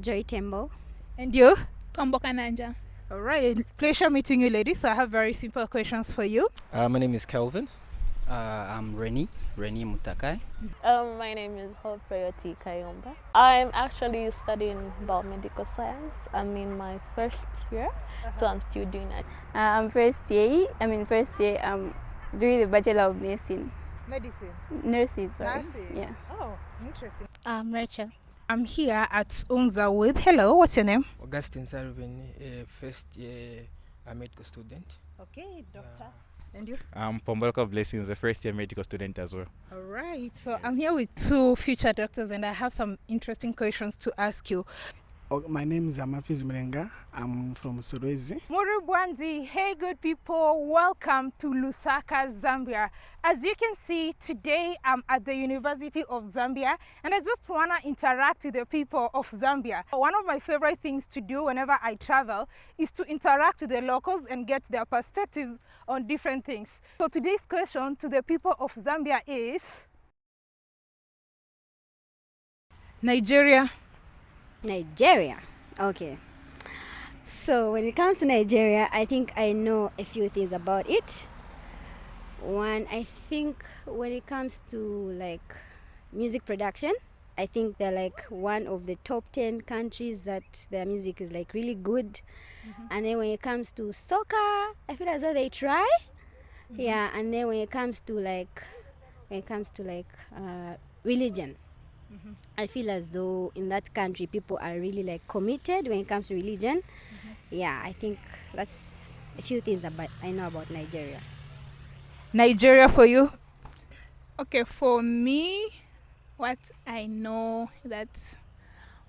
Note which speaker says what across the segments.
Speaker 1: Joy Tembo.
Speaker 2: And you?
Speaker 3: Tombo Kananja.
Speaker 2: All right, pleasure meeting you, ladies. So I have very simple questions for you.
Speaker 4: Uh, my name is Kelvin.
Speaker 5: Uh, I'm Reni, Reni Mutakai.
Speaker 6: Um, my name is Hope Prayoti Kayomba. I'm actually studying biomedical science. I'm in my first year, so I'm still doing that.
Speaker 7: Uh, I'm first year. I'm in first year. I'm doing the Bachelor of Nursing.
Speaker 2: Medicine.
Speaker 7: Nursing, sorry.
Speaker 2: Nursing.
Speaker 7: Yeah.
Speaker 2: Oh, interesting.
Speaker 8: I'm Rachel.
Speaker 2: I'm here at Unza with. Hello, what's your name?
Speaker 4: Augustine Sarubin, a first year uh, medical student.
Speaker 2: Okay, doctor. And you?
Speaker 9: I'm Pombolka Blessings, a first year medical student as well.
Speaker 2: All right. So I'm here with two future doctors, and I have some interesting questions to ask you.
Speaker 10: Oh, my name is Amafiz Mrenga. I'm from Solwezi.
Speaker 2: Murubwanzi, hey good people, welcome to Lusaka, Zambia. As you can see, today I'm at the University of Zambia and I just want to interact with the people of Zambia. One of my favorite things to do whenever I travel is to interact with the locals and get their perspectives on different things. So today's question to the people of Zambia is Nigeria
Speaker 1: Nigeria. Okay. So when it comes to Nigeria, I think I know a few things about it. One, I think when it comes to like music production, I think they're like one of the top 10 countries that their music is like really good. Mm-hmm. And then when it comes to soccer, I feel as though they try. Mm-hmm. Yeah, and then when it comes to like when it comes to like uh, religion, Mm-hmm. I feel as though in that country people are really like committed when it comes to religion. Mm-hmm. Yeah, I think that's a few things about I know about Nigeria.
Speaker 2: Nigeria for you?
Speaker 3: Okay, for me, what I know that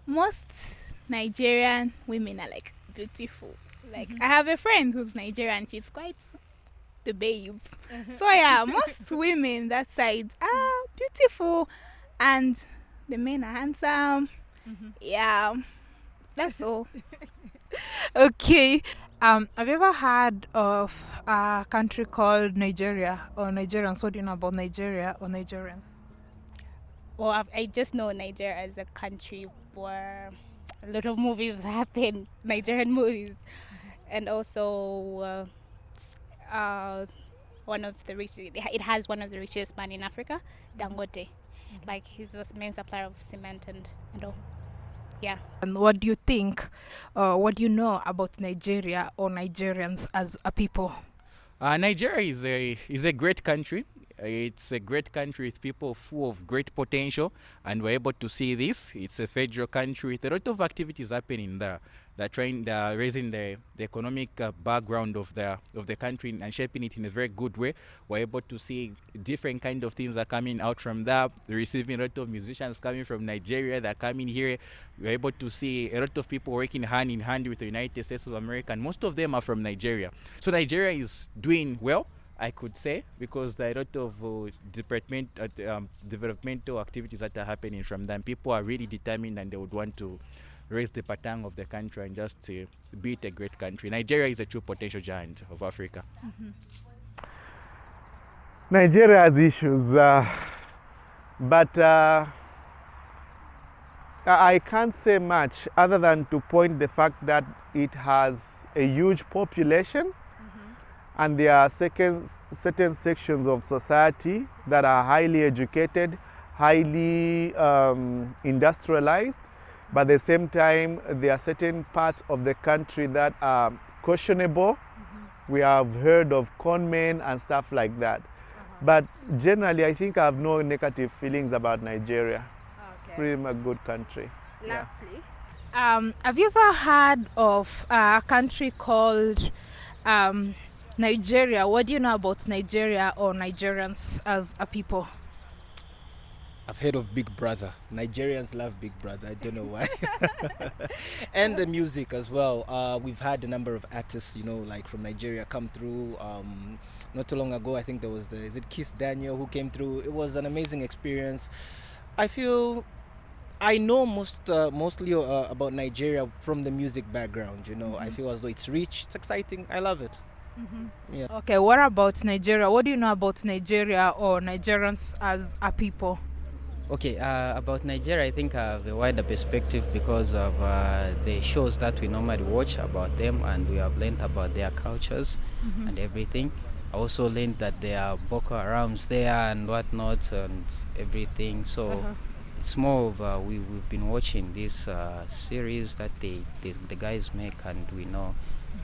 Speaker 3: most Nigerian women are like beautiful. Like mm-hmm. I have a friend who's Nigerian. She's quite the babe. Mm-hmm. So yeah, most women that side are beautiful, and the men are handsome. Mm-hmm. Yeah, that's all.
Speaker 2: okay. Um, have you ever heard of a country called Nigeria or Nigerians? What do you know about Nigeria or Nigerians?
Speaker 8: Well, I've, i just know Nigeria as a country where a lot of movies happen, Nigerian movies, and also uh, uh, one of the richest. It has one of the richest men in Africa, Dangote. Like he's the main supplier of cement and, and all. Yeah.
Speaker 2: And what do you think, uh, what do you know about Nigeria or Nigerians as a people?
Speaker 9: Uh, Nigeria is a is a great country. It's a great country with people full of great potential, and we're able to see this. It's a federal country with a lot of activities happening there. They're trying, they're raising the, the economic uh, background of the of the country and shaping it in a very good way. We're able to see different kind of things are coming out from there. We're receiving a lot of musicians coming from Nigeria. that are coming here. We're able to see a lot of people working hand in hand with the United States of America, and most of them are from Nigeria. So Nigeria is doing well I could say, because there are a lot of uh, department, uh, um, developmental activities that are happening from them. People are really determined and they would want to raise the patang of the country and just uh, be it a great country. Nigeria is a true potential giant of Africa. Mm-hmm.
Speaker 10: Nigeria has issues, uh, but uh, I can't say much other than to point the fact that it has a huge population and there are second, certain sections of society that are highly educated, highly um, industrialized, but at the same time, there are certain parts of the country that are questionable. Mm -hmm. We have heard of conmen and stuff like that. Uh -huh. But generally, I think I have no negative feelings about Nigeria. Okay. It's pretty much a good country.
Speaker 2: Lastly, yeah. um, have you ever heard of a country called um, Nigeria, what do you know about Nigeria or Nigerians as a people?
Speaker 4: I've heard of Big Brother. Nigerians love Big Brother. I don't know why. and the music as well. Uh, we've had a number of artists, you know, like from Nigeria come through. Um, not too long ago, I think there was the, is it Kiss Daniel who came through. It was an amazing experience. I feel I know most uh, mostly uh, about Nigeria from the music background. You know, mm -hmm. I feel as though it's rich, it's exciting. I love it.
Speaker 2: Mm-hmm. Yeah. Okay, what about Nigeria? What do you know about Nigeria or Nigerians as a people?
Speaker 5: Okay, uh, about Nigeria, I think I have a wider perspective because of uh, the shows that we normally watch about them, and we have learned about their cultures
Speaker 2: Mhm.
Speaker 5: and everything. I also learned that there are Boko Harams there and whatnot and everything. So
Speaker 2: Uh-huh.
Speaker 5: it's more of uh, we we've been watching this uh, series that they, they the guys make, and we know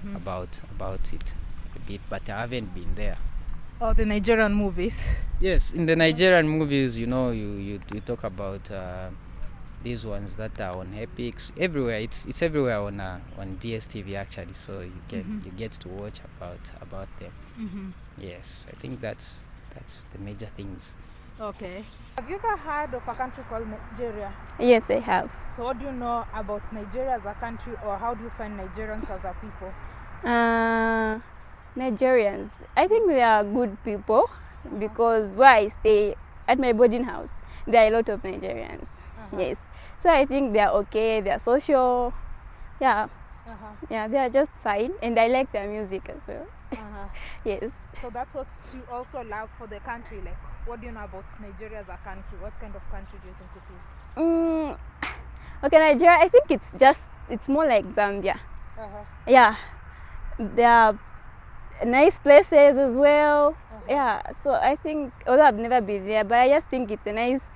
Speaker 2: Mhm.
Speaker 5: about about it a bit, but I haven't been there.
Speaker 2: Or the Nigerian movies.
Speaker 5: Yes, in the Nigerian movies, you know, you you, you talk about uh, these ones that are on Epics everywhere. It's it's everywhere on uh, on DSTV actually, so you get
Speaker 2: Mhm.
Speaker 5: you get to watch about about them.
Speaker 2: Mhm.
Speaker 5: Yes, I think that's that's the major things.
Speaker 2: Okay. Have you ever heard of a country called Nigeria?
Speaker 7: Yes, I have.
Speaker 2: So what do you know about Nigeria as a country or how do you find Nigerians as a people?
Speaker 7: Uh, Nigerians, I think they are good people because where I stay at my boarding house, there are a lot of Nigerians. Yes, so I think they are okay. They are social. Yeah,
Speaker 2: Uh-huh.
Speaker 7: yeah, they are just fine, and I like their music as well.
Speaker 2: Uh-huh.
Speaker 7: Yes.
Speaker 2: So that's what you also love for the country. Like, what do you know about Nigeria as a country? What kind of country do you think it is?
Speaker 7: Mm, okay, Nigeria. I think it's just it's more like Zambia.
Speaker 2: Uh-huh.
Speaker 7: Yeah, there are nice places as well. Yeah, so I think although I've never been there, but I just think it's a nice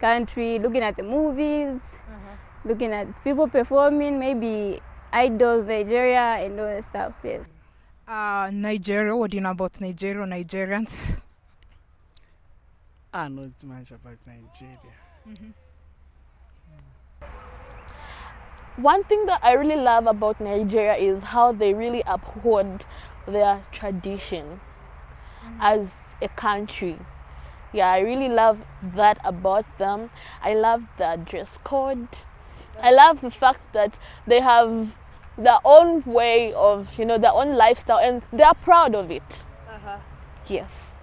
Speaker 7: country. Looking at the movies, looking at people performing, maybe idols, Nigeria, and all that stuff. Yes.
Speaker 2: Uh, Nigeria. What do you know about Nigeria Nigerians?
Speaker 11: I know much about Nigeria. Mm -hmm.
Speaker 6: One thing that I really love about Nigeria is how they really uphold their tradition as a country. Yeah, I really love that about them. I love their dress code. I love the fact that they have their own way of, you know, their own lifestyle and they are proud of it.
Speaker 2: Uh-huh.
Speaker 6: Yes.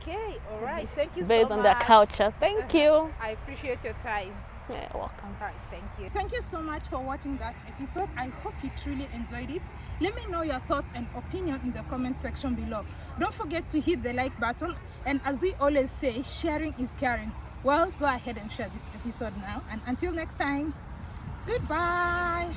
Speaker 2: Okay, all right. Thank you
Speaker 6: Based
Speaker 2: so
Speaker 6: on
Speaker 2: much.
Speaker 6: their culture. Thank you.
Speaker 2: I appreciate your time.
Speaker 6: Yeah, welcome.
Speaker 2: All right, thank you. Thank you so much for watching that episode. I hope you truly enjoyed it. Let me know your thoughts and opinion in the comment section below. Don't forget to hit the like button. And as we always say, sharing is caring. Well, go ahead and share this episode now. And until next time, goodbye.